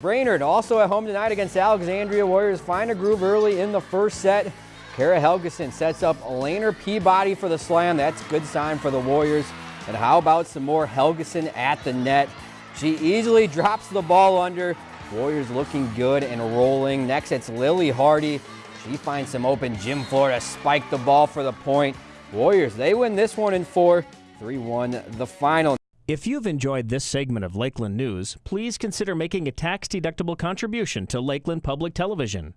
Brainerd also at home tonight against Alexandria Warriors. Find a groove early in the first set. Kara Helgeson sets up Laner Peabody for the slam. That's a good sign for the Warriors. And how about some more Helgeson at the net? She easily drops the ball under. Warriors looking good and rolling. Next, it's Lily Hardy. She finds some open gym floor to spike the ball for the point. Warriors, they win this one in four. 3-1 the final. If you've enjoyed this segment of Lakeland News, please consider making a tax-deductible contribution to Lakeland Public Television.